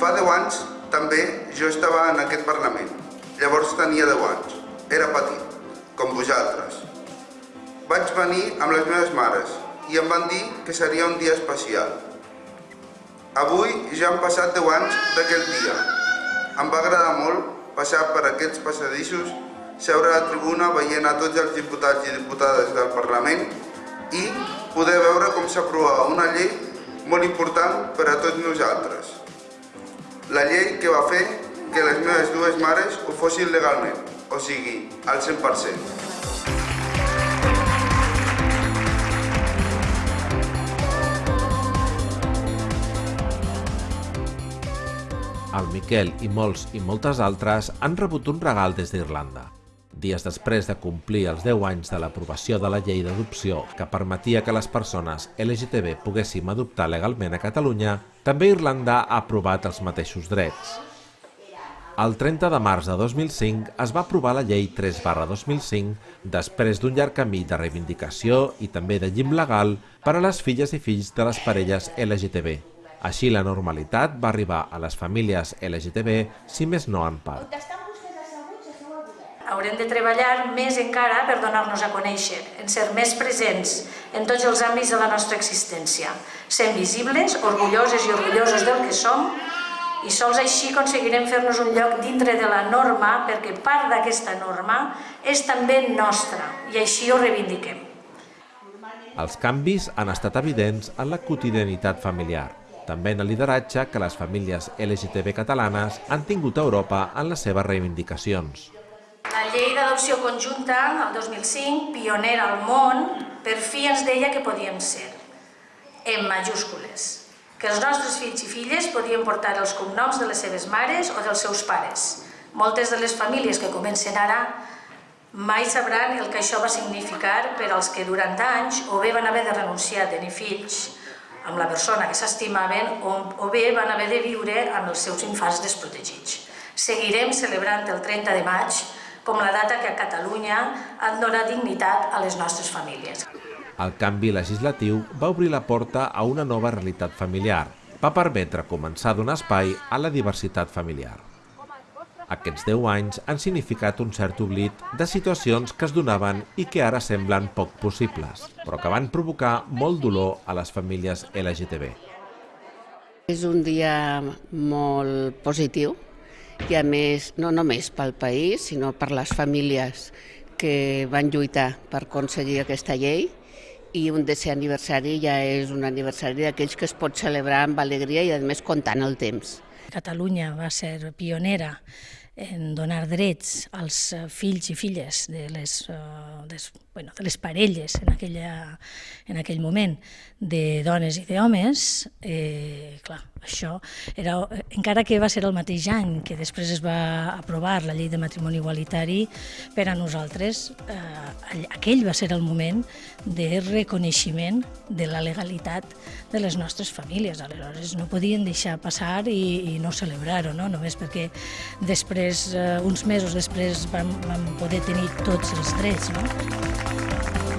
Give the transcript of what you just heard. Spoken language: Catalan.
fa 10 anys també jo estava en aquest Parlament. Llavors tenia 10 anys. Era petit, com vosaltres. Vaig venir amb les meves mares i em van dir que seria un dia especial. Avui ja han passat 10 anys d'aquell dia. Em va agradar molt passar per aquests passadissos, seure a la tribuna veient a tots els diputats i diputades del Parlament i poder veure com s'aprovava una llei molt important per a tots nosaltres. La llei que va fer que les meves dues mares ho fossin legalment, o sigui, al 100%. El Miquel i molts i moltes altres han rebut un regal des d'Irlanda. Dies després de complir els 10 anys de l'aprovació de la llei d'adopció que permetia que les persones LGTB poguéssim adoptar legalment a Catalunya, també Irlanda ha aprovat els mateixos drets. El 30 de març de 2005 es va aprovar la llei 3 barra 2005 després d'un llarg camí de reivindicació i també de llim legal per a les filles i fills de les parelles LGTB. Així la normalitat va arribar a les famílies LGTB, si més no en part. Haurem de treballar més encara per donar-nos a conèixer, en ser més presents en tots els àmbits de la nostra existència, sent visibles, orgulloses i orgullosos del que som, i sols així aconseguirem fer-nos un lloc dintre de la norma, perquè part d'aquesta norma és també nostra, i així ho reivindiquem. Els canvis han estat evidents en la quotidianitat familiar també en el lideratge que les famílies LGTB catalanes han tingut a Europa en les seves reivindicacions. Llei d'adopció conjunta, el 2005, pionera al món, per fi ens deia que podíem ser, en majúscules, que els nostres fills i filles podien portar els cognoms de les seves mares o dels seus pares. Moltes de les famílies que comencen ara mai sabran el que això va significar per als que durant anys o bé van haver de renunciar a tenir fills amb la persona que s'estimaven o bé van haver de viure amb els seus infants desprotegits. Seguirem celebrant el 30 de maig com la data que a Catalunya han donat dignitat a les nostres famílies. El canvi legislatiu va obrir la porta a una nova realitat familiar. Va permetre començar a donar espai a la diversitat familiar. Aquests 10 anys han significat un cert oblit de situacions que es donaven i que ara semblen poc possibles, però que van provocar molt dolor a les famílies LGTB. És un dia molt positiu i a més no només pel país, sinó per les famílies que van lluitar per aconseguir aquesta llei i un desè aniversari ja és un aniversari d'aquells que es pot celebrar amb alegria i a més comptant el temps. Catalunya va ser pionera en donar drets als eh, fills i filles de les, uh, des, bueno, de les parelles en, aquella, en aquell moment de dones i d'homes, eh, clar, això era, encara que va ser el mateix any que després es va aprovar la llei de matrimoni igualitari, per a nosaltres eh, aquell va ser el moment de reconeixement de la legalitat de les nostres famílies. Aleshores no podien deixar passar i, i no celebrar-ho, no? només perquè després, eh, uns mesos després, vam, vam poder tenir tots els drets. No?